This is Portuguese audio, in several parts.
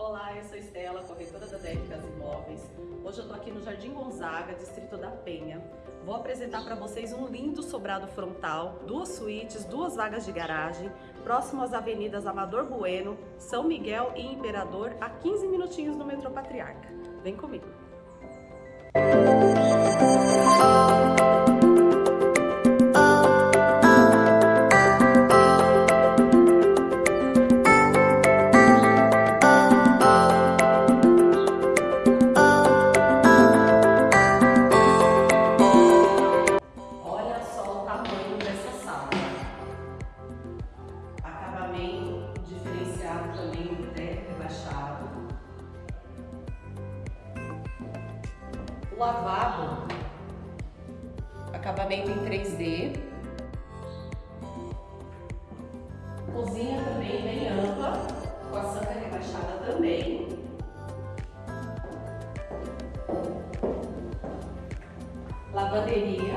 Olá, eu sou Estela, corretora da DF Casa Imóveis. Hoje eu tô aqui no Jardim Gonzaga, distrito da Penha. Vou apresentar para vocês um lindo sobrado frontal, duas suítes, duas vagas de garagem, próximo às avenidas Amador Bueno, São Miguel e Imperador, a 15 minutinhos do metrô Patriarca. Vem comigo! Também teto rebaixado. O lavabo, acabamento em 3D. Cozinha também bem ampla, com a santa rebaixada também. Lavanderia,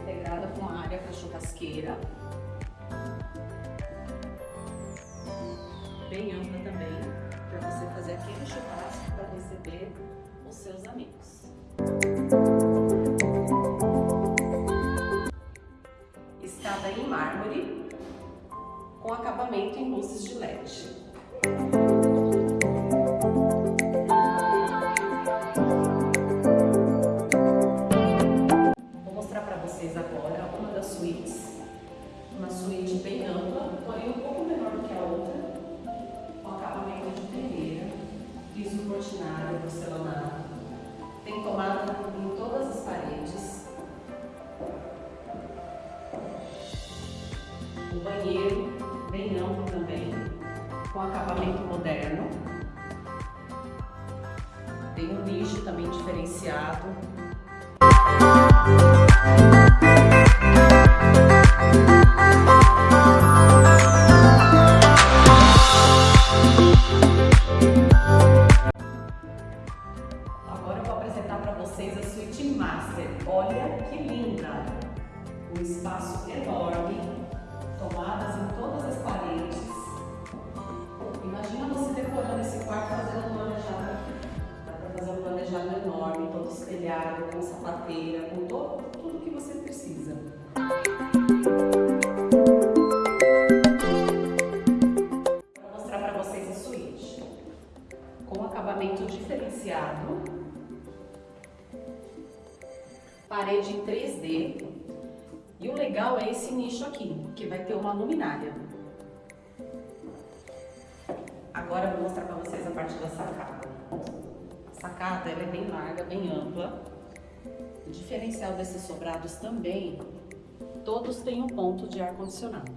integrada com a área para churrasqueira. Bem ampla também, para você fazer aquele churrasco para receber os seus amigos. Escada em mármore, com acabamento em luzes de LED. Com acabamento moderno. Tem um nicho também diferenciado, Agora eu vou apresentar para vocês a suíte master. Olha que linda! Um espaço enorme, planejado enorme, todo espelhado, com sapateira, com todo, tudo que você precisa. Vou mostrar para vocês a suíte com acabamento diferenciado, parede em 3D e o legal é esse nicho aqui, que vai ter uma luminária. Agora eu vou mostrar para vocês a parte da sacada. Sacada ela é bem larga, bem ampla. O diferencial desses sobrados também, todos têm um ponto de ar-condicionado.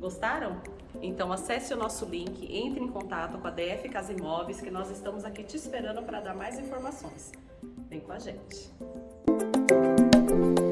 Gostaram? Então acesse o nosso link, entre em contato com a DF Casa Imóveis, que nós estamos aqui te esperando para dar mais informações. Vem com a gente! Thank you.